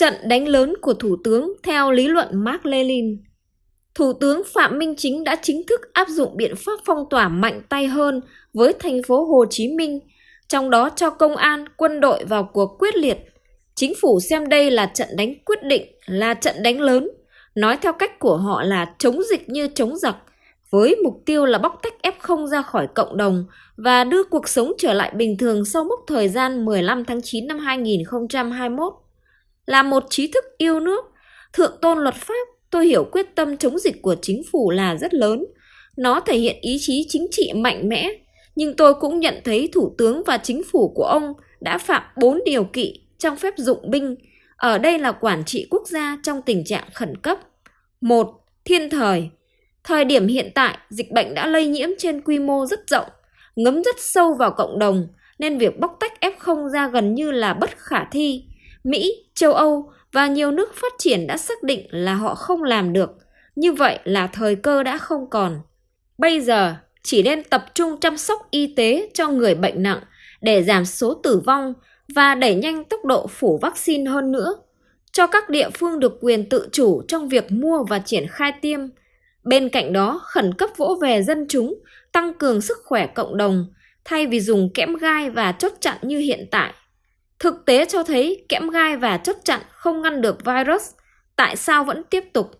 Trận đánh lớn của Thủ tướng theo lý luận Mark Lenin Thủ tướng Phạm Minh Chính đã chính thức áp dụng biện pháp phong tỏa mạnh tay hơn với thành phố Hồ Chí Minh, trong đó cho công an, quân đội vào cuộc quyết liệt. Chính phủ xem đây là trận đánh quyết định, là trận đánh lớn, nói theo cách của họ là chống dịch như chống giặc, với mục tiêu là bóc tách F0 ra khỏi cộng đồng và đưa cuộc sống trở lại bình thường sau mốc thời gian 15 tháng 9 năm 2021. Là một trí thức yêu nước, thượng tôn luật pháp, tôi hiểu quyết tâm chống dịch của chính phủ là rất lớn. Nó thể hiện ý chí chính trị mạnh mẽ, nhưng tôi cũng nhận thấy Thủ tướng và chính phủ của ông đã phạm 4 điều kỵ trong phép dụng binh. Ở đây là quản trị quốc gia trong tình trạng khẩn cấp. 1. Thiên thời Thời điểm hiện tại, dịch bệnh đã lây nhiễm trên quy mô rất rộng, ngấm rất sâu vào cộng đồng, nên việc bóc tách F0 ra gần như là bất khả thi. Mỹ, châu Âu và nhiều nước phát triển đã xác định là họ không làm được. Như vậy là thời cơ đã không còn. Bây giờ chỉ nên tập trung chăm sóc y tế cho người bệnh nặng để giảm số tử vong và đẩy nhanh tốc độ phủ vaccine hơn nữa. Cho các địa phương được quyền tự chủ trong việc mua và triển khai tiêm. Bên cạnh đó, khẩn cấp vỗ về dân chúng, tăng cường sức khỏe cộng đồng, thay vì dùng kẽm gai và chốt chặn như hiện tại. Thực tế cho thấy kẽm gai và chốt chặn không ngăn được virus, tại sao vẫn tiếp tục?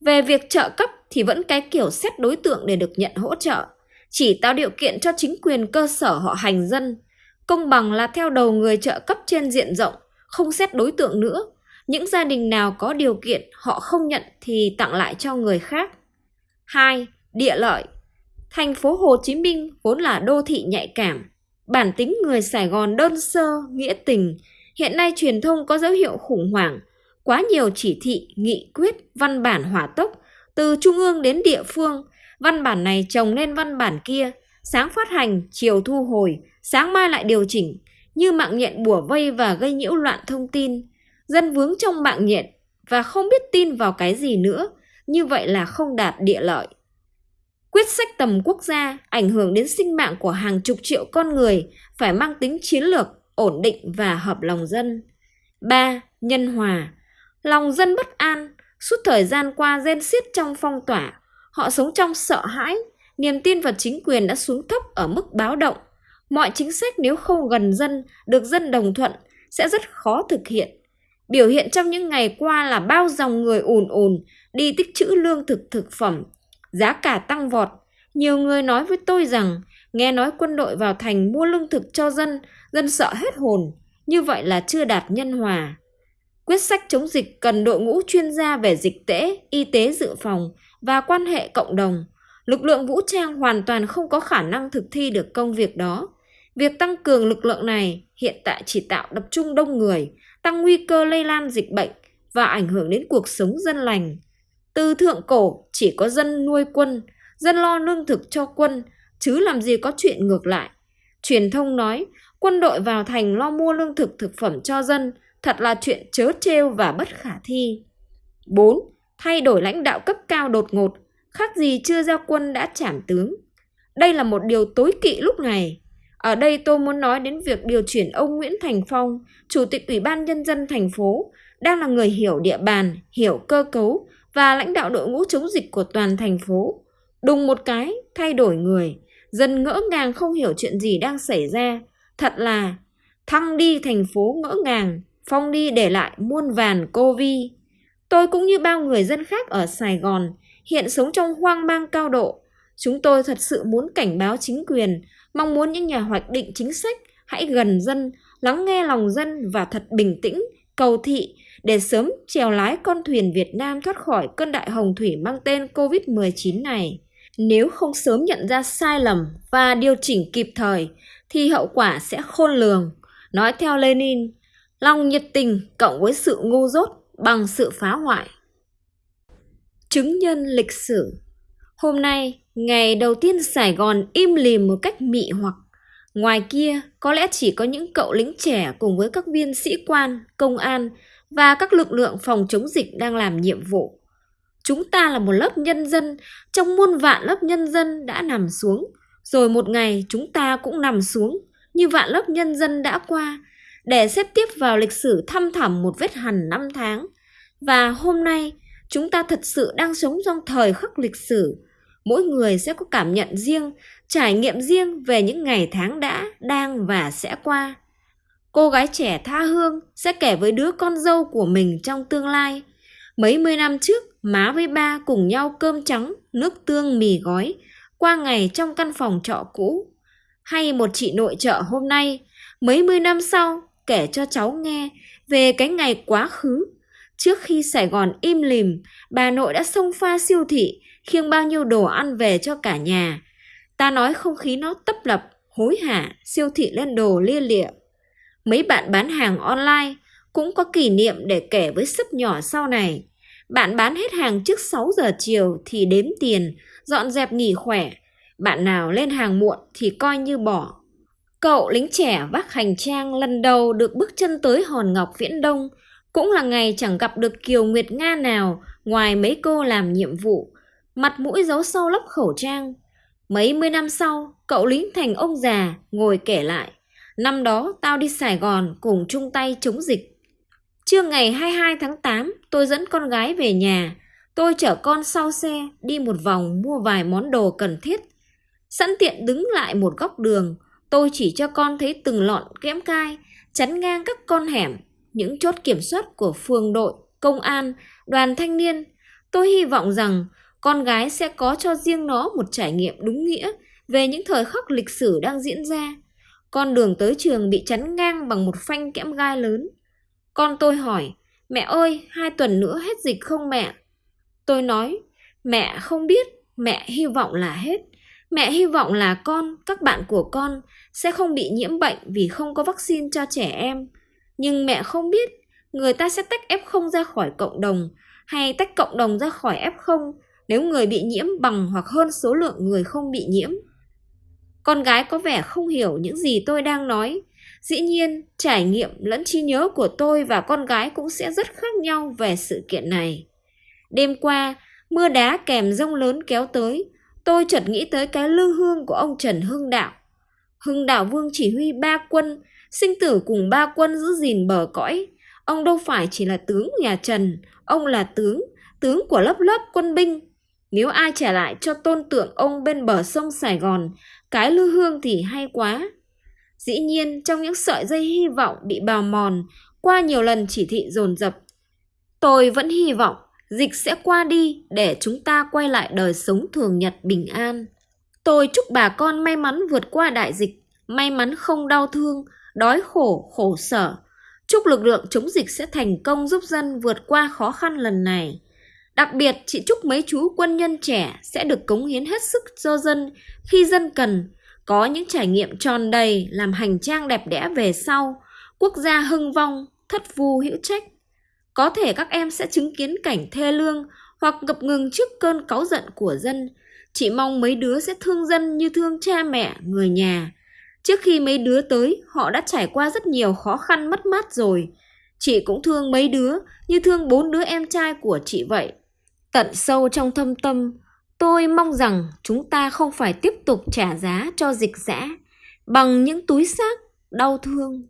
Về việc trợ cấp thì vẫn cái kiểu xét đối tượng để được nhận hỗ trợ, chỉ tạo điều kiện cho chính quyền cơ sở họ hành dân. Công bằng là theo đầu người trợ cấp trên diện rộng, không xét đối tượng nữa. Những gia đình nào có điều kiện họ không nhận thì tặng lại cho người khác. 2. Địa lợi Thành phố Hồ Chí Minh vốn là đô thị nhạy cảm, Bản tính người Sài Gòn đơn sơ, nghĩa tình, hiện nay truyền thông có dấu hiệu khủng hoảng, quá nhiều chỉ thị, nghị quyết, văn bản hỏa tốc, từ trung ương đến địa phương, văn bản này trồng lên văn bản kia, sáng phát hành, chiều thu hồi, sáng mai lại điều chỉnh, như mạng nhện bùa vây và gây nhiễu loạn thông tin. Dân vướng trong mạng nhện và không biết tin vào cái gì nữa, như vậy là không đạt địa lợi quyết sách tầm quốc gia ảnh hưởng đến sinh mạng của hàng chục triệu con người phải mang tính chiến lược, ổn định và hợp lòng dân. 3. Nhân hòa Lòng dân bất an, suốt thời gian qua gen xiết trong phong tỏa, họ sống trong sợ hãi, niềm tin vào chính quyền đã xuống thấp ở mức báo động. Mọi chính sách nếu không gần dân, được dân đồng thuận sẽ rất khó thực hiện. Biểu hiện trong những ngày qua là bao dòng người ùn ùn đi tích trữ lương thực thực phẩm, giá cả tăng vọt. Nhiều người nói với tôi rằng, nghe nói quân đội vào thành mua lương thực cho dân, dân sợ hết hồn. Như vậy là chưa đạt nhân hòa. Quyết sách chống dịch cần đội ngũ chuyên gia về dịch tễ, y tế dự phòng và quan hệ cộng đồng. Lực lượng vũ trang hoàn toàn không có khả năng thực thi được công việc đó. Việc tăng cường lực lượng này hiện tại chỉ tạo tập trung đông người, tăng nguy cơ lây lan dịch bệnh và ảnh hưởng đến cuộc sống dân lành. Từ thượng cổ chỉ có dân nuôi quân, dân lo lương thực cho quân, chứ làm gì có chuyện ngược lại. Truyền thông nói quân đội vào thành lo mua lương thực thực phẩm cho dân, thật là chuyện chớ trêu và bất khả thi. 4. Thay đổi lãnh đạo cấp cao đột ngột, khác gì chưa ra quân đã trảm tướng. Đây là một điều tối kỵ lúc này. Ở đây tôi muốn nói đến việc điều chuyển ông Nguyễn Thành Phong, Chủ tịch Ủy ban Nhân dân thành phố, đang là người hiểu địa bàn, hiểu cơ cấu, và lãnh đạo đội ngũ chống dịch của toàn thành phố. Đùng một cái, thay đổi người, dân ngỡ ngàng không hiểu chuyện gì đang xảy ra. Thật là thăng đi thành phố ngỡ ngàng, phong đi để lại muôn vàn cô vi. Tôi cũng như bao người dân khác ở Sài Gòn, hiện sống trong hoang mang cao độ. Chúng tôi thật sự muốn cảnh báo chính quyền, mong muốn những nhà hoạch định chính sách hãy gần dân, lắng nghe lòng dân và thật bình tĩnh, cầu thị để sớm chèo lái con thuyền Việt Nam thoát khỏi cơn đại hồng thủy mang tên COVID-19 này. Nếu không sớm nhận ra sai lầm và điều chỉnh kịp thời thì hậu quả sẽ khôn lường. Nói theo Lenin, lòng nhiệt tình cộng với sự ngu dốt bằng sự phá hoại. Chứng nhân lịch sử Hôm nay, ngày đầu tiên Sài Gòn im lìm một cách mị hoặc. Ngoài kia, có lẽ chỉ có những cậu lính trẻ cùng với các viên sĩ quan, công an và các lực lượng phòng chống dịch đang làm nhiệm vụ. Chúng ta là một lớp nhân dân trong muôn vạn lớp nhân dân đã nằm xuống, rồi một ngày chúng ta cũng nằm xuống như vạn lớp nhân dân đã qua để xếp tiếp vào lịch sử thăm thẳm một vết hằn năm tháng. Và hôm nay, chúng ta thật sự đang sống trong thời khắc lịch sử. Mỗi người sẽ có cảm nhận riêng, trải nghiệm riêng về những ngày tháng đã, đang và sẽ qua. Cô gái trẻ tha hương sẽ kể với đứa con dâu của mình trong tương lai. Mấy mươi năm trước, má với ba cùng nhau cơm trắng, nước tương mì gói, qua ngày trong căn phòng trọ cũ. Hay một chị nội trợ hôm nay, mấy mươi năm sau, kể cho cháu nghe về cái ngày quá khứ. Trước khi Sài Gòn im lìm, bà nội đã xông pha siêu thị, khiêng bao nhiêu đồ ăn về cho cả nhà. Ta nói không khí nó tấp lập, hối hả, siêu thị lên đồ lia lịa. Mấy bạn bán hàng online cũng có kỷ niệm để kể với sấp nhỏ sau này. Bạn bán hết hàng trước 6 giờ chiều thì đếm tiền, dọn dẹp nghỉ khỏe. Bạn nào lên hàng muộn thì coi như bỏ. Cậu lính trẻ vác hành trang lần đầu được bước chân tới Hòn Ngọc Viễn Đông cũng là ngày chẳng gặp được Kiều Nguyệt Nga nào ngoài mấy cô làm nhiệm vụ. Mặt mũi giấu sâu lấp khẩu trang. Mấy mươi năm sau, cậu lính thành ông già ngồi kể lại. Năm đó tao đi Sài Gòn cùng chung tay chống dịch. Trưa ngày 22 tháng 8, tôi dẫn con gái về nhà. Tôi chở con sau xe đi một vòng mua vài món đồ cần thiết. Sẵn tiện đứng lại một góc đường, tôi chỉ cho con thấy từng lọn kẽm cai, chắn ngang các con hẻm, những chốt kiểm soát của phường đội, công an, đoàn thanh niên. Tôi hy vọng rằng con gái sẽ có cho riêng nó một trải nghiệm đúng nghĩa về những thời khắc lịch sử đang diễn ra. Con đường tới trường bị chắn ngang bằng một phanh kẽm gai lớn. Con tôi hỏi, mẹ ơi, hai tuần nữa hết dịch không mẹ? Tôi nói, mẹ không biết, mẹ hy vọng là hết. Mẹ hy vọng là con, các bạn của con sẽ không bị nhiễm bệnh vì không có vaccine cho trẻ em. Nhưng mẹ không biết người ta sẽ tách F0 ra khỏi cộng đồng hay tách cộng đồng ra khỏi F0 nếu người bị nhiễm bằng hoặc hơn số lượng người không bị nhiễm. Con gái có vẻ không hiểu những gì tôi đang nói. Dĩ nhiên, trải nghiệm lẫn trí nhớ của tôi và con gái cũng sẽ rất khác nhau về sự kiện này. Đêm qua, mưa đá kèm rông lớn kéo tới, tôi chợt nghĩ tới cái lư hương của ông Trần Hưng Đạo. Hưng Đạo Vương chỉ huy ba quân, sinh tử cùng ba quân giữ gìn bờ cõi. Ông đâu phải chỉ là tướng nhà Trần, ông là tướng, tướng của lớp lớp quân binh. Nếu ai trả lại cho tôn tượng ông bên bờ sông Sài Gòn, cái lư hương thì hay quá. Dĩ nhiên, trong những sợi dây hy vọng bị bào mòn, qua nhiều lần chỉ thị dồn dập, tôi vẫn hy vọng dịch sẽ qua đi để chúng ta quay lại đời sống thường nhật bình an. Tôi chúc bà con may mắn vượt qua đại dịch, may mắn không đau thương, đói khổ, khổ sở. Chúc lực lượng chống dịch sẽ thành công giúp dân vượt qua khó khăn lần này. Đặc biệt, chị chúc mấy chú quân nhân trẻ sẽ được cống hiến hết sức cho dân khi dân cần, có những trải nghiệm tròn đầy làm hành trang đẹp đẽ về sau, quốc gia hưng vong, thất vu hữu trách. Có thể các em sẽ chứng kiến cảnh thê lương hoặc ngập ngừng trước cơn cáu giận của dân. Chị mong mấy đứa sẽ thương dân như thương cha mẹ, người nhà. Trước khi mấy đứa tới, họ đã trải qua rất nhiều khó khăn mất mát rồi. Chị cũng thương mấy đứa như thương bốn đứa em trai của chị vậy. Tận sâu trong thâm tâm, tôi mong rằng chúng ta không phải tiếp tục trả giá cho dịch dã bằng những túi xác đau thương.